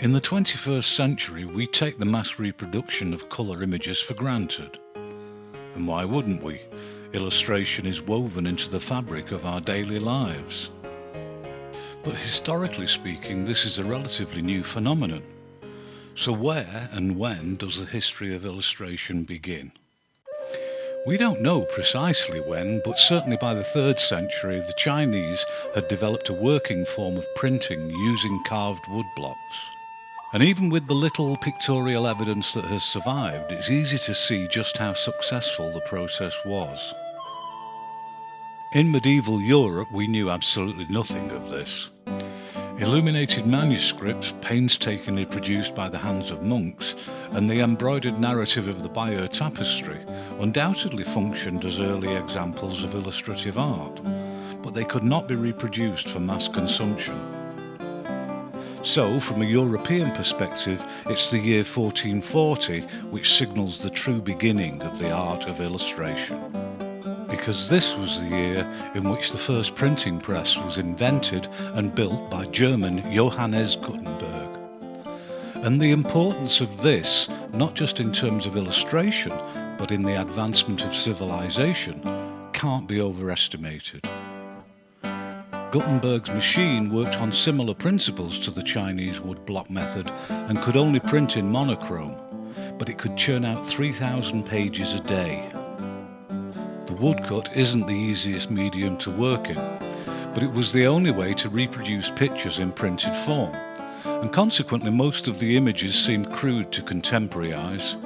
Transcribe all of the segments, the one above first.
In the 21st century, we take the mass reproduction of colour images for granted. And why wouldn't we? Illustration is woven into the fabric of our daily lives. But historically speaking, this is a relatively new phenomenon. So where and when does the history of illustration begin? We don't know precisely when, but certainly by the 3rd century the Chinese had developed a working form of printing using carved wood blocks. And even with the little pictorial evidence that has survived, it's easy to see just how successful the process was. In medieval Europe we knew absolutely nothing of this. Illuminated manuscripts, painstakingly produced by the hands of monks, and the embroidered narrative of the Bayeux tapestry undoubtedly functioned as early examples of illustrative art, but they could not be reproduced for mass consumption. So, from a European perspective, it's the year 1440 which signals the true beginning of the art of illustration because this was the year in which the first printing press was invented and built by German Johannes Gutenberg. And the importance of this, not just in terms of illustration, but in the advancement of civilization, can't be overestimated. Gutenberg's machine worked on similar principles to the Chinese woodblock method and could only print in monochrome, but it could churn out 3,000 pages a day The woodcut isn't the easiest medium to work in, but it was the only way to reproduce pictures in printed form, and consequently most of the images seemed crude to contemporary eyes.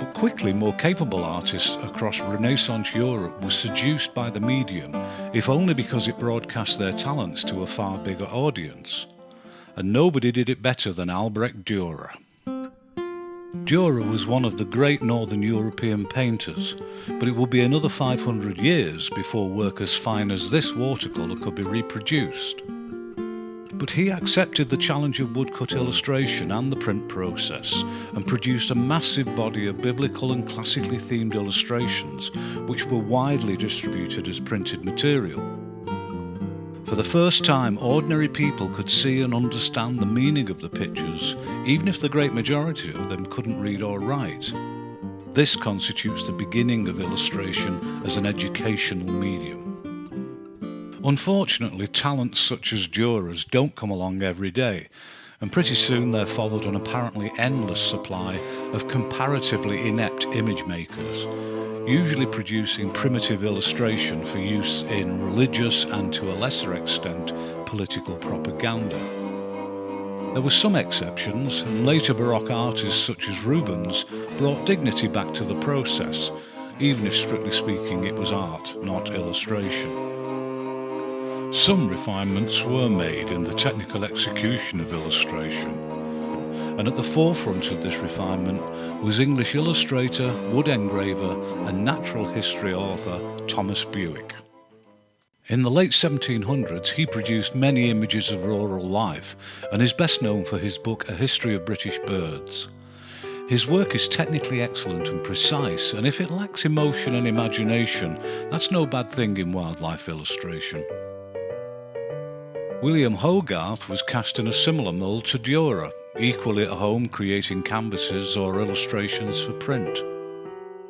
But quickly more capable artists across Renaissance Europe were seduced by the medium, if only because it broadcast their talents to a far bigger audience. And nobody did it better than Albrecht Dürer. Dürer was one of the great northern European painters, but it would be another 500 years before work as fine as this watercolour could be reproduced. But he accepted the challenge of woodcut illustration and the print process and produced a massive body of biblical and classically themed illustrations which were widely distributed as printed material. For the first time, ordinary people could see and understand the meaning of the pictures, even if the great majority of them couldn't read or write. This constitutes the beginning of illustration as an educational medium. Unfortunately, talents such as Dürer's don't come along every day, and pretty soon there followed an apparently endless supply of comparatively inept image makers usually producing primitive illustration for use in religious and to a lesser extent political propaganda. There were some exceptions, and later Baroque artists such as Rubens brought dignity back to the process, even if strictly speaking it was art, not illustration. Some refinements were made in the technical execution of illustration, and at the forefront of this refinement was English illustrator, wood engraver and natural history author Thomas Bewick. In the late 1700s he produced many images of rural life and is best known for his book A History of British Birds. His work is technically excellent and precise, and if it lacks emotion and imagination, that's no bad thing in wildlife illustration. William Hogarth was cast in a similar mould to Dürer, equally at home creating canvases or illustrations for print.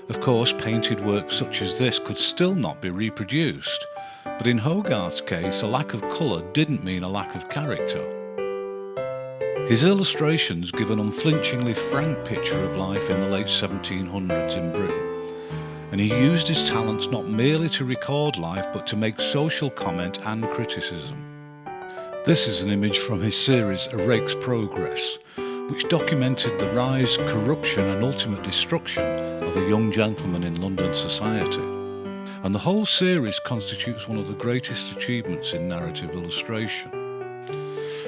Of course, painted work such as this could still not be reproduced, but in Hogarth's case, a lack of colour didn't mean a lack of character. His illustrations give an unflinchingly frank picture of life in the late 1700s in Britain, and he used his talents not merely to record life but to make social comment and criticism. This is an image from his series A Rake's Progress, which documented the rise, corruption and ultimate destruction of a young gentleman in London society. And the whole series constitutes one of the greatest achievements in narrative illustration.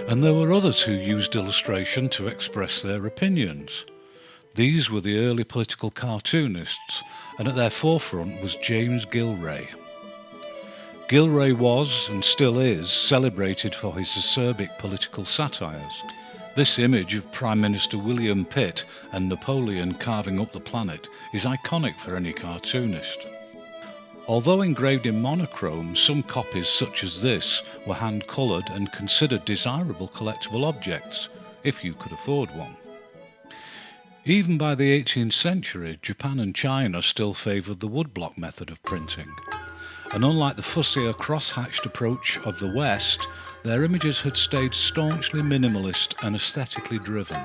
And there were others who used illustration to express their opinions. These were the early political cartoonists, and at their forefront was James Gillray. Gillray was, and still is, celebrated for his acerbic political satires. This image of Prime Minister William Pitt and Napoleon carving up the planet is iconic for any cartoonist. Although engraved in monochrome, some copies such as this were hand-coloured and considered desirable collectible objects, if you could afford one. Even by the 18th century, Japan and China still favoured the woodblock method of printing. And unlike the fussier cross-hatched approach of the West, their images had stayed staunchly minimalist and aesthetically driven.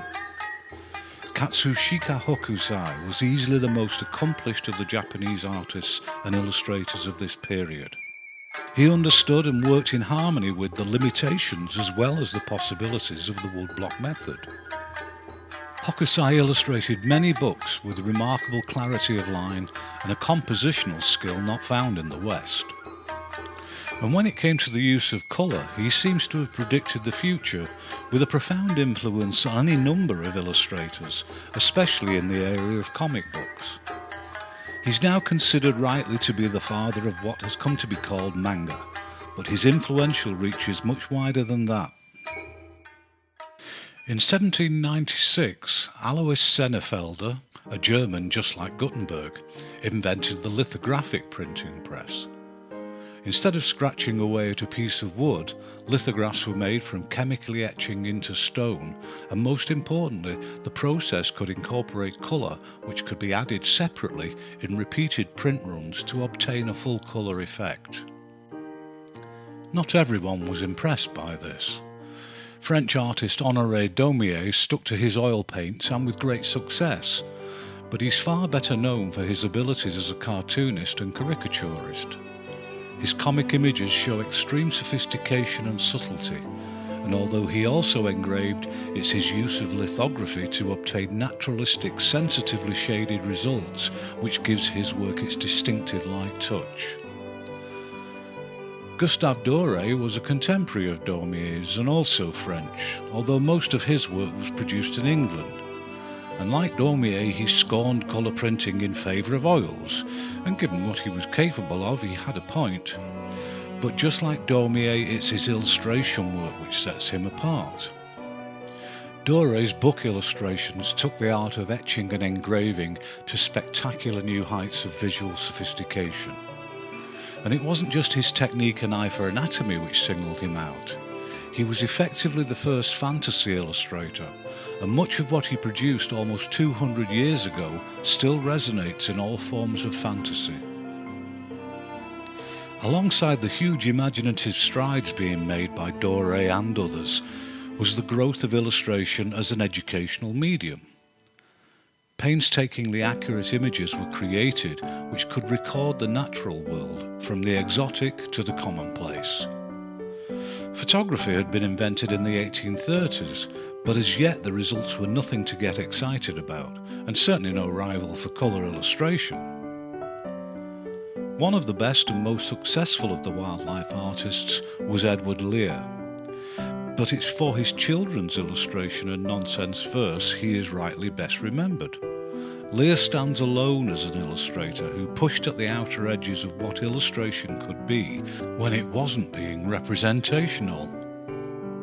Katsushika Hokusai was easily the most accomplished of the Japanese artists and illustrators of this period. He understood and worked in harmony with the limitations as well as the possibilities of the woodblock method. Hokusai illustrated many books with remarkable clarity of line and a compositional skill not found in the West. And when it came to the use of colour, he seems to have predicted the future with a profound influence on any number of illustrators, especially in the area of comic books. He's now considered rightly to be the father of what has come to be called manga, but his influential reach is much wider than that. In 1796, Alois Senefelder, a German just like Gutenberg, invented the lithographic printing press. Instead of scratching away at a piece of wood, lithographs were made from chemically etching into stone, and most importantly, the process could incorporate colour which could be added separately in repeated print runs to obtain a full colour effect. Not everyone was impressed by this. French artist Honoré Daumier stuck to his oil paints and with great success, but he's far better known for his abilities as a cartoonist and caricaturist. His comic images show extreme sophistication and subtlety, and although he also engraved, it's his use of lithography to obtain naturalistic, sensitively shaded results which gives his work its distinctive light touch. Gustave Doré was a contemporary of Daumier's and also French, although most of his work was produced in England. And like Daumier, he scorned colour printing in favour of oils, and given what he was capable of, he had a point. But just like Daumier, it's his illustration work which sets him apart. Doré's book illustrations took the art of etching and engraving to spectacular new heights of visual sophistication. And it wasn't just his technique and eye for anatomy which singled him out. He was effectively the first fantasy illustrator, and much of what he produced almost 200 years ago still resonates in all forms of fantasy. Alongside the huge imaginative strides being made by Doré and others was the growth of illustration as an educational medium. Painstakingly accurate images were created which could record the natural world from the exotic to the commonplace. Photography had been invented in the 1830s, but as yet the results were nothing to get excited about, and certainly no rival for colour illustration. One of the best and most successful of the wildlife artists was Edward Lear, but it's for his children's illustration and nonsense verse he is rightly best remembered. Lear stands alone as an illustrator who pushed at the outer edges of what illustration could be when it wasn't being representational.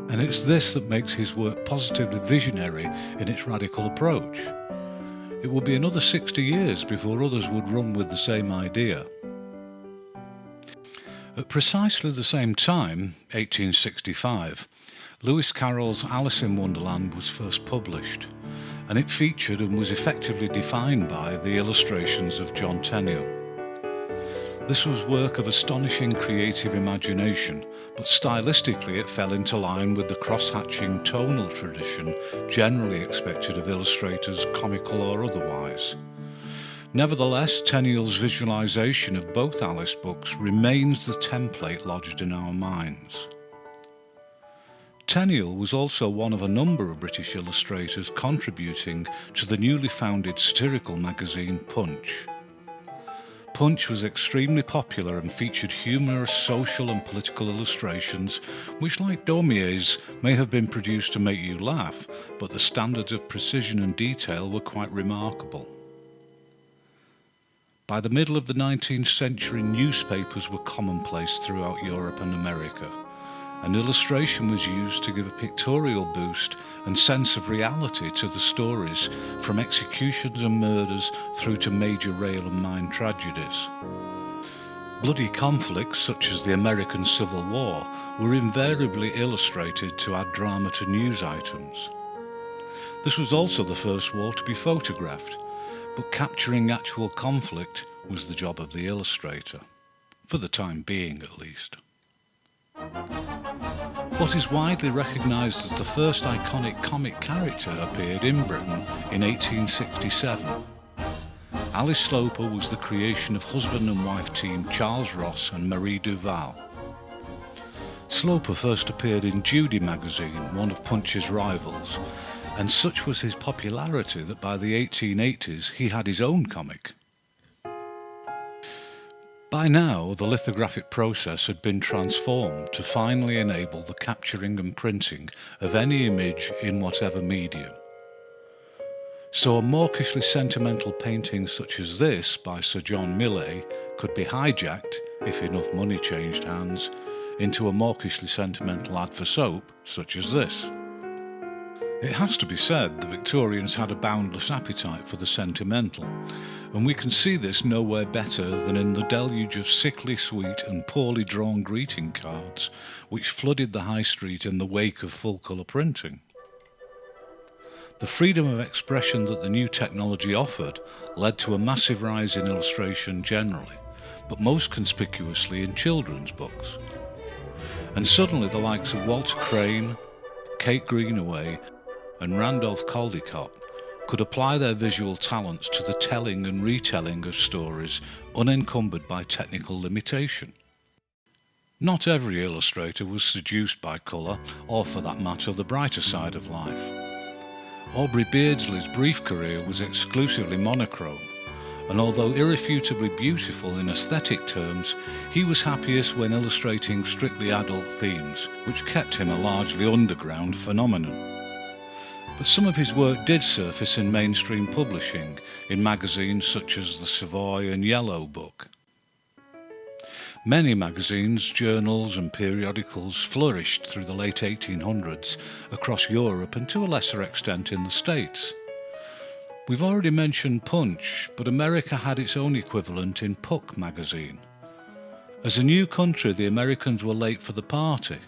And it's this that makes his work positively visionary in its radical approach. It will be another 60 years before others would run with the same idea. At precisely the same time, 1865, Lewis Carroll's Alice in Wonderland was first published and it featured and was effectively defined by the illustrations of John Tenniel. This was work of astonishing creative imagination, but stylistically it fell into line with the cross-hatching tonal tradition generally expected of illustrators, comical or otherwise. Nevertheless, Tenniel's visualization of both Alice books remains the template lodged in our minds. Tenniel was also one of a number of British illustrators contributing to the newly founded satirical magazine Punch. Punch was extremely popular and featured humorous social and political illustrations which, like Daumier's, may have been produced to make you laugh, but the standards of precision and detail were quite remarkable. By the middle of the 19th century, newspapers were commonplace throughout Europe and America. An illustration was used to give a pictorial boost and sense of reality to the stories, from executions and murders through to major rail and mine tragedies. Bloody conflicts such as the American Civil War were invariably illustrated to add drama to news items. This was also the first war to be photographed, but capturing actual conflict was the job of the illustrator, for the time being at least. What is widely recognised as the first iconic comic character appeared in Britain in 1867. Ally Sloper was the creation of husband and wife team Charles Ross and Marie Duval. Sloper first appeared in Judy magazine, one of Punch's rivals, and such was his popularity that by the 1880s he had his own comic. By now, the lithographic process had been transformed to finally enable the capturing and printing of any image in whatever medium. So a mawkishly sentimental painting such as this by Sir John Millais could be hijacked, if enough money changed hands, into a mawkishly sentimental ad for soap such as this. It has to be said the Victorians had a boundless appetite for the sentimental, and we can see this nowhere better than in the deluge of sickly sweet and poorly drawn greeting cards which flooded the high street in the wake of full colour printing. The freedom of expression that the new technology offered led to a massive rise in illustration generally, but most conspicuously in children's books. And suddenly the likes of Walter Crane, Kate Greenaway and Randolph Caldecott could apply their visual talents to the telling and retelling of stories unencumbered by technical limitation. Not every illustrator was seduced by colour, or for that matter the brighter side of life. Aubrey Beardsley's brief career was exclusively monochrome, and although irrefutably beautiful in aesthetic terms, he was happiest when illustrating strictly adult themes, which kept him a largely underground phenomenon but some of his work did surface in mainstream publishing, in magazines such as the Savoy and Yellow Book. Many magazines, journals and periodicals flourished through the late 1800s across Europe and to a lesser extent in the States. We've already mentioned Punch, but America had its own equivalent in Puck magazine. As a new country, the Americans were late for the party,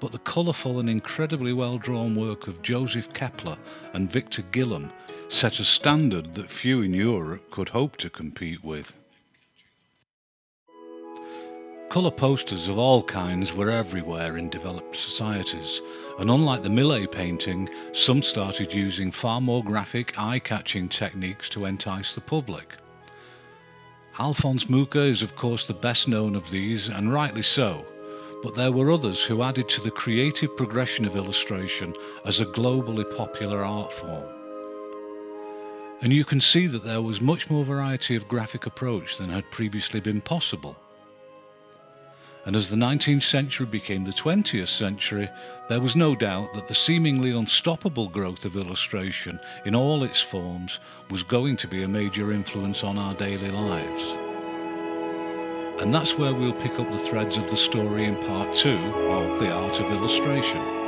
but the colourful and incredibly well-drawn work of Joseph Keppler and Victor Gillam set a standard that few in Europe could hope to compete with. Colour posters of all kinds were everywhere in developed societies, and unlike the Millais painting, some started using far more graphic, eye-catching techniques to entice the public. Alphonse Mucha is of course the best known of these, and rightly so, but there were others who added to the creative progression of illustration as a globally popular art form. And you can see that there was much more variety of graphic approach than had previously been possible. And as the 19th century became the 20th century, there was no doubt that the seemingly unstoppable growth of illustration in all its forms was going to be a major influence on our daily lives. And that's where we'll pick up the threads of the story in part two of The Art of Illustration.